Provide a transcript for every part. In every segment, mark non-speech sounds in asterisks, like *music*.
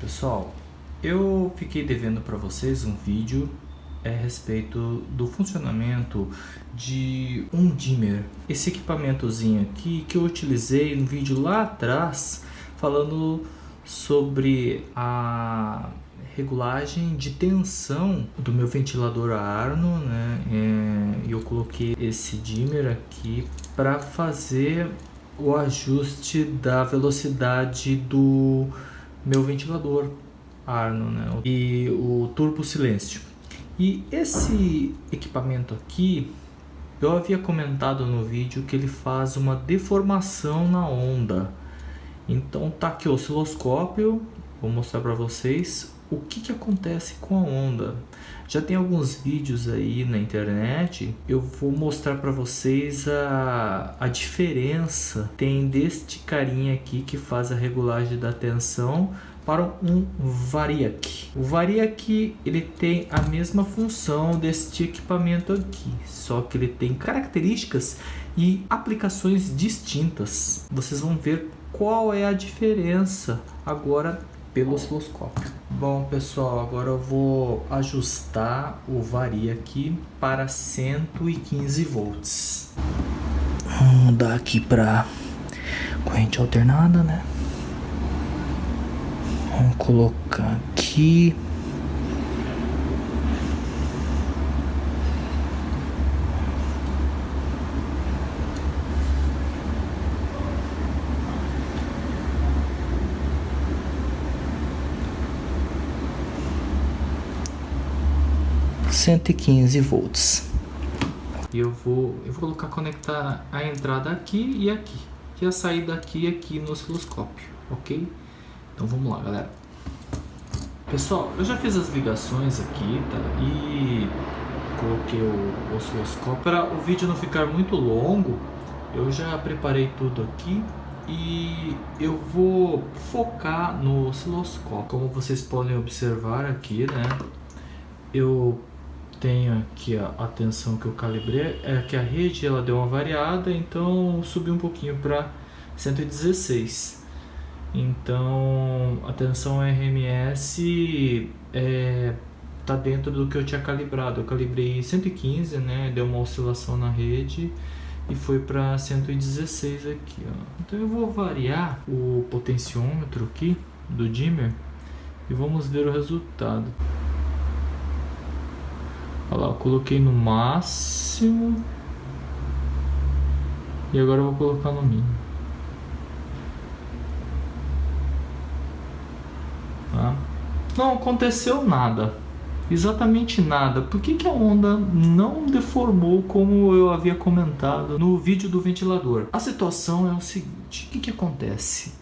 Pessoal, eu fiquei devendo para vocês um vídeo é, a respeito do funcionamento de um dimmer. Esse equipamentozinho aqui que eu utilizei no vídeo lá atrás falando sobre a regulagem de tensão do meu ventilador Arno, né? É, eu coloquei esse dimmer aqui para fazer o ajuste da velocidade do meu ventilador Arno né? e o turbo silêncio. E esse equipamento aqui, eu havia comentado no vídeo que ele faz uma deformação na onda. Então tá aqui o osciloscópio, vou mostrar para vocês o que, que acontece com a onda. Já tem alguns vídeos aí na internet, eu vou mostrar para vocês a, a diferença tem deste carinha aqui que faz a regulagem da tensão para um Variac. O Variac ele tem a mesma função deste equipamento aqui, só que ele tem características e aplicações distintas. Vocês vão ver qual é a diferença agora pelo osciloscópio. Bom pessoal, agora eu vou ajustar o varia aqui para 115 volts. Vamos mudar aqui para corrente alternada, né? Vamos colocar aqui 115 volts. E eu vou, eu vou colocar conectar a entrada aqui e aqui. E a saída aqui e aqui no osciloscópio, ok? Então vamos lá, galera. Pessoal, eu já fiz as ligações aqui, tá? E coloquei o osciloscópio. Para o vídeo não ficar muito longo, eu já preparei tudo aqui e eu vou focar no osciloscópio. Como vocês podem observar aqui, né? Eu tenho aqui a, tensão que eu calibrei, é que a rede ela deu uma variada, então subiu um pouquinho para 116. Então a tensão RMS é, tá dentro do que eu tinha calibrado. Eu calibrei 115, né? Deu uma oscilação na rede e foi para 116 aqui. Ó. Então eu vou variar o potenciômetro aqui do dimmer e vamos ver o resultado. Olha lá, eu coloquei no máximo. E agora eu vou colocar no mínimo. Tá? Não aconteceu nada. Exatamente nada. Por que, que a onda não deformou como eu havia comentado no vídeo do ventilador? A situação é o seguinte. O que, que acontece?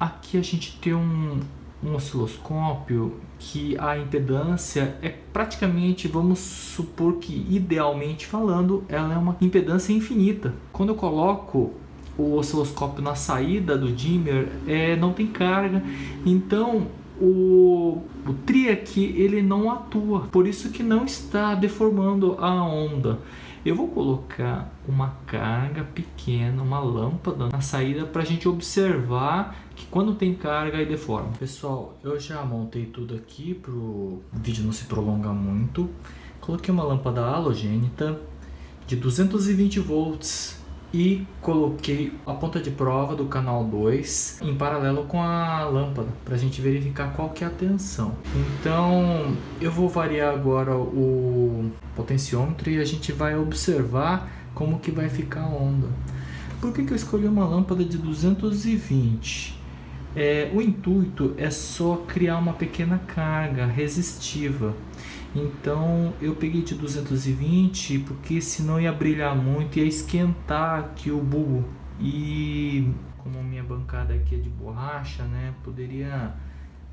Aqui a gente tem um, um osciloscópio que a impedância é praticamente, vamos supor que idealmente falando, ela é uma impedância infinita. Quando eu coloco o osciloscópio na saída do dimmer, é, não tem carga, então o, o tri aqui ele não atua, por isso que não está deformando a onda. Eu vou colocar uma carga pequena, uma lâmpada na saída para a gente observar que quando tem carga aí deforma. Pessoal, eu já montei tudo aqui para o vídeo não se prolongar muito. Coloquei uma lâmpada halogênita de 220 volts e coloquei a ponta de prova do canal 2 em paralelo com a lâmpada para a gente verificar qual que é a tensão. Então eu vou variar agora o potenciômetro e a gente vai observar como que vai ficar a onda. Por que, que eu escolhi uma lâmpada de 220? É, o intuito é só criar uma pequena carga resistiva. Então eu peguei de 220 porque senão ia brilhar muito, ia esquentar aqui o bulbo. E como minha bancada aqui é de borracha, né, poderia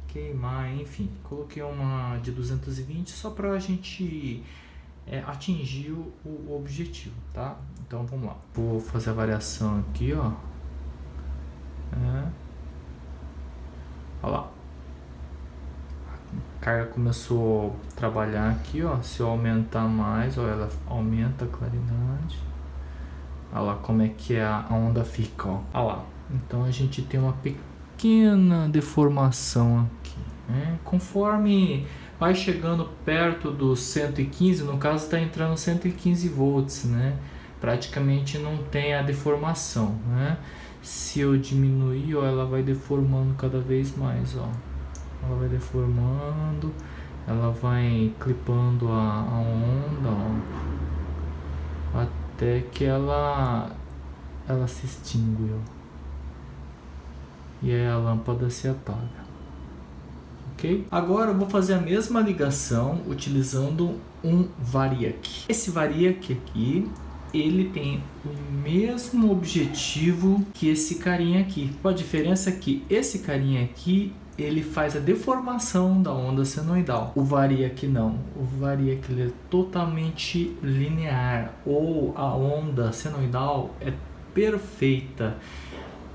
queimar, enfim. Coloquei uma de 220 só para a gente é, atingir o, o, objetivo, tá? Então vamos lá. Vou fazer a variação aqui, ó. É. Olha lá. Carga começou a trabalhar aqui, ó. Se eu aumentar mais, ó, ela aumenta a claridade. Olha lá como é que a onda fica, ó. Olha lá. Então a gente tem uma pequena deformação aqui, Né? Conforme vai chegando perto dos 115, no caso está entrando 115 volts, né? praticamente não tem a deformação. Né? Se eu diminuir, ó, ela vai deformando cada vez mais. Ó. Ela vai deformando, ela vai clipando a, a onda, ó, até que ela, ela se extingue. Ó. E aí a lâmpada se apaga. Ok? Agora eu vou fazer a mesma ligação utilizando um variac. Esse variac aqui ele tem o mesmo objetivo que esse carinha aqui. A diferença é que esse carinha aqui ele faz a deformação da onda senoidal. O variac não. O variac é totalmente linear ou a onda senoidal é perfeita.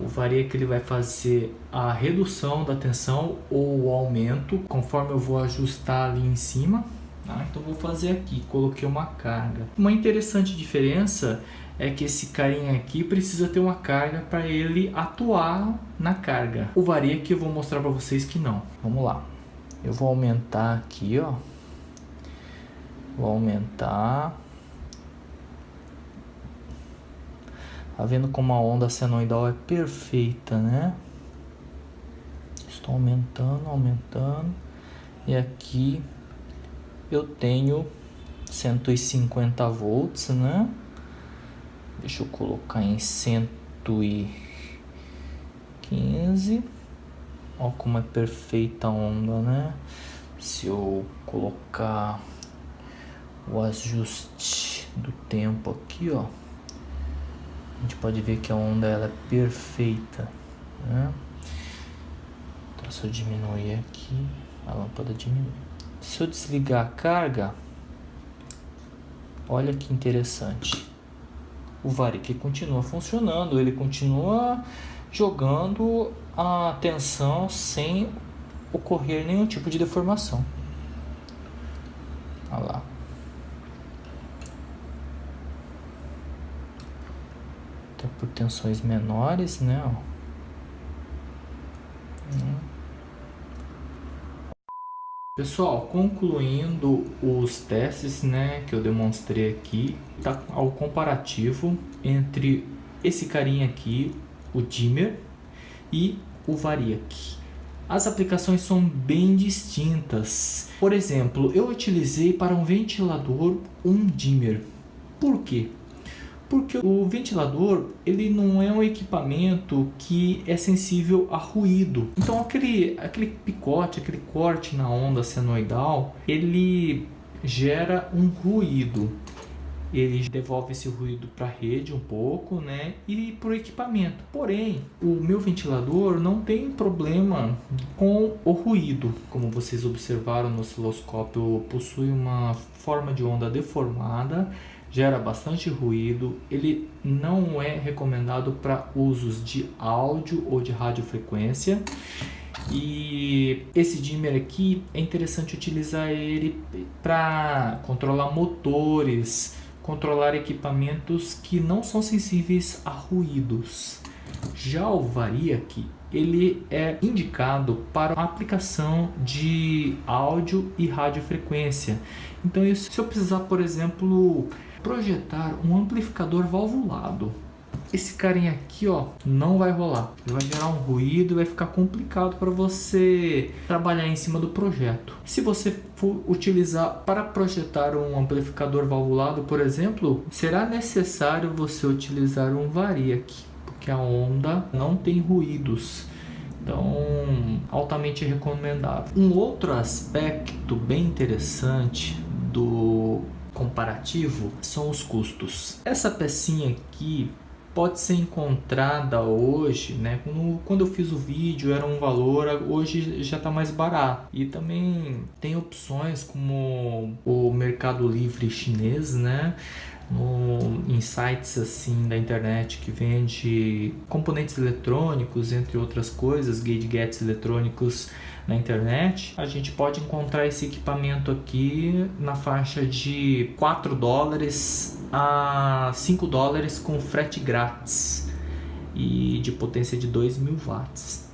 O variac ele vai fazer a redução da tensão ou o aumento conforme eu vou ajustar ali em cima Tá? Então vou fazer aqui, coloquei uma carga. Uma interessante diferença é que esse carinha aqui precisa ter uma carga para ele atuar na carga. O varia que eu vou mostrar para vocês que não. Vamos lá. Eu vou aumentar aqui, ó. Vou aumentar. Tá vendo como a onda senoidal é perfeita, né? Estou aumentando, aumentando. E aqui eu tenho 150 volts, né? Deixa eu colocar em 115. Ó como é perfeita a onda, né? Se eu colocar o ajuste do tempo aqui, ó, a gente pode ver que a onda ela é perfeita, né? Então, se eu diminuir aqui, a lâmpada diminui. Se eu desligar a carga, olha que interessante. O varique continua funcionando, ele continua jogando a tensão sem ocorrer nenhum tipo de deformação. Olha lá. Até por tensões menores, né? Pessoal, concluindo os testes né, que eu demonstrei aqui, tá ao comparativo entre esse carinha aqui, o dimmer, e o variac. As aplicações são bem distintas. Por exemplo, eu utilizei para um ventilador um dimmer. Por quê? Porque o ventilador ele não é um equipamento que é sensível a ruído. Então aquele, aquele picote, aquele corte na onda senoidal, ele gera um ruído. Ele devolve esse ruído para a rede um pouco, né? E para o equipamento. Porém, o meu ventilador não tem problema com o ruído. Como vocês observaram no osciloscópio, possui uma forma de onda deformada gera bastante ruído, ele não é recomendado para usos de áudio ou de radiofrequência. E esse dimmer aqui é interessante utilizar ele para controlar motores, controlar equipamentos que não são sensíveis a ruídos. Já o Variac, ele é indicado para aplicação de áudio e radiofrequência. Então, se eu precisar, por exemplo, projetar um amplificador valvulado. Esse carinha aqui, ó, não vai rolar. Ele vai gerar um ruído e vai ficar complicado para você trabalhar em cima do projeto. Se você for utilizar para projetar um amplificador valvulado, por exemplo, será necessário você utilizar um variac, porque a onda não tem ruídos. Então, altamente recomendável. Um outro aspecto bem interessante do comparativo são os custos. Essa pecinha aqui pode ser encontrada hoje, né? Quando eu fiz o vídeo era um valor, hoje já está mais barato. E também tem opções como o Mercado Livre chinês, né? No, em sites assim da internet que vende componentes eletrônicos, entre outras coisas, gadgets eletrônicos na internet, a gente pode encontrar esse equipamento aqui na faixa de 4 dólares a 5 dólares com frete grátis e de potência de 2 mil watts.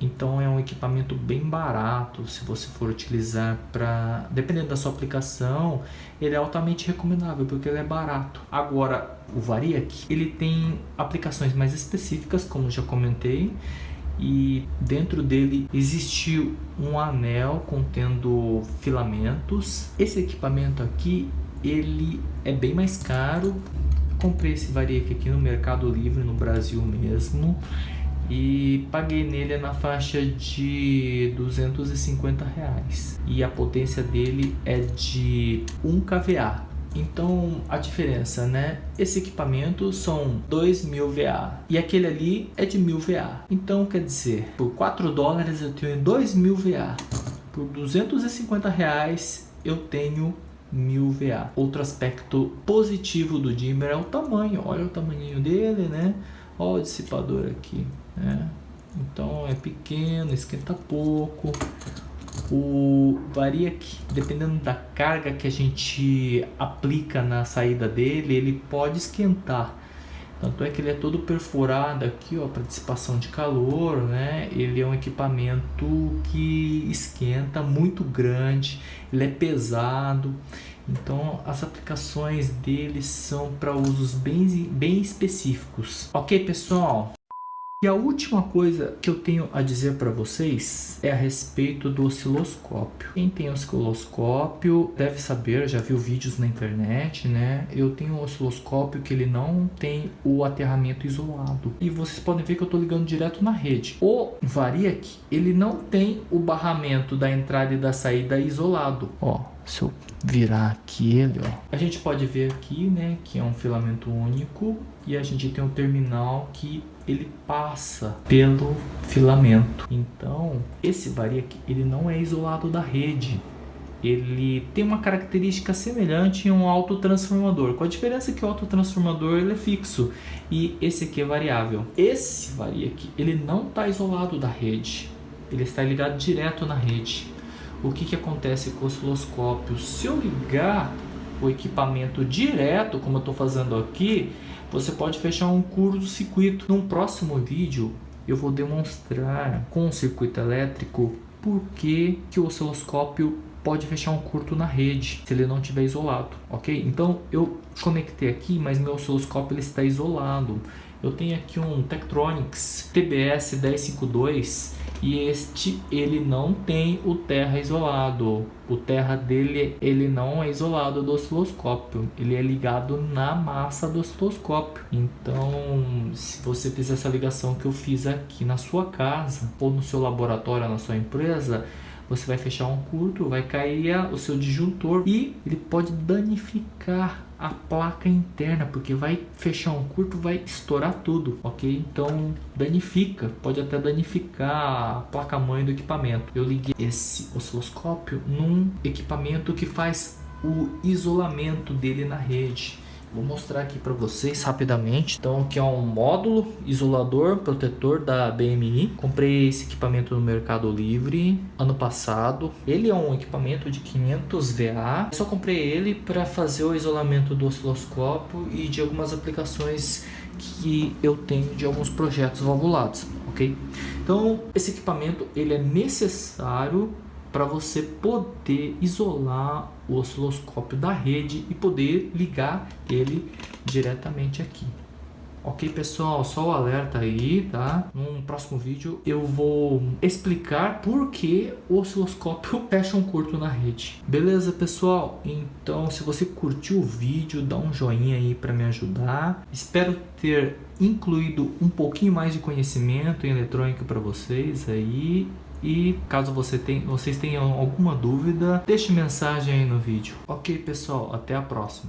Então é um equipamento bem barato se você for utilizar para, dependendo da sua aplicação, ele é altamente recomendável porque ele é barato. Agora, o Variac, ele tem aplicações mais específicas, como já comentei, e dentro dele existe um anel contendo filamentos. Esse equipamento aqui, ele é bem mais caro. Comprei esse Variac aqui no Mercado Livre, no Brasil mesmo e paguei nele na faixa de 250 reais. E a potência dele é de 1 kVA. Então a diferença né? Esse equipamento são 2000 VA e aquele ali é de 1000 VA então quer dizer por 4 dólares eu tenho 2000 VA por 250 reais eu tenho 1000 VA outro aspecto positivo do dimmer é o tamanho. Olha o tamanho dele né? Olha o dissipador aqui né? Então é pequeno, esquenta pouco. O varia que dependendo da carga que a gente aplica na saída dele, ele pode esquentar. Tanto é que ele é todo perfurado aqui, ó, para dissipação de calor, né? Ele é um equipamento que esquenta muito grande, ele é pesado. Então as aplicações dele são para usos bem, bem específicos. Ok, pessoal? E a última coisa que eu tenho a dizer para vocês é a respeito do osciloscópio. Quem tem osciloscópio deve saber, já viu vídeos na internet, né? Eu tenho um osciloscópio que ele não tem o aterramento isolado. E vocês podem ver que eu estou ligando direto na rede. O Variac, ele não tem o barramento da entrada e da saída isolado. Ó, se eu virar aqui ele, ó, a gente pode ver aqui, né, que é um filamento único e a gente tem um terminal que ele passa pelo filamento. Então, esse variac ele não é isolado da rede. Ele tem uma característica semelhante em um autotransformador, com a diferença que o autotransformador ele é fixo e esse aqui é variável. Esse variac ele não está isolado da rede, ele está ligado direto na rede o que, que acontece com o osciloscópio? Se eu ligar o equipamento direto, como eu estou fazendo aqui, você pode fechar um curto-circuito. Num próximo vídeo, eu vou demonstrar com o circuito elétrico por que, que o osciloscópio pode fechar um curto na rede, se ele não estiver isolado, ok? Então, eu conectei aqui, mas meu osciloscópio ele está isolado. Eu tenho aqui um Tektronix TBS 1052 e este ele não tem o terra isolado. O terra dele ele não é isolado do osciloscópio, ele é ligado na massa do osciloscópio. Então, se você fizer essa ligação que eu fiz aqui na sua casa ou no seu laboratório, na sua empresa, você vai fechar um curto, vai cair o seu disjuntor e ele pode danificar a placa interna, porque vai fechar um curto, vai estourar tudo, ok? Então danifica, pode até danificar a placa-mãe do equipamento. Eu liguei esse osciloscópio num equipamento que faz o isolamento dele na rede. Vou mostrar aqui para vocês rapidamente. Então aqui é um módulo isolador protetor da BMI. Comprei esse equipamento no Mercado Livre ano passado. Ele é um equipamento de 500 VA. Só comprei ele para fazer o isolamento do osciloscópio e de algumas aplicações que eu tenho de alguns projetos valvulados, ok? Então esse equipamento ele é necessário para você poder isolar o osciloscópio da rede e poder ligar ele diretamente aqui. Ok, pessoal, só o alerta aí, tá? Num próximo vídeo eu vou explicar por que o osciloscópio *laughs* fecha um curto na rede. Beleza, pessoal? Então, se você curtiu o vídeo, dá um joinha aí para me ajudar. Espero ter incluído um pouquinho mais de conhecimento em eletrônica para vocês aí e caso você tem, vocês tenham alguma dúvida, deixe mensagem aí no vídeo. Ok pessoal, até a próxima.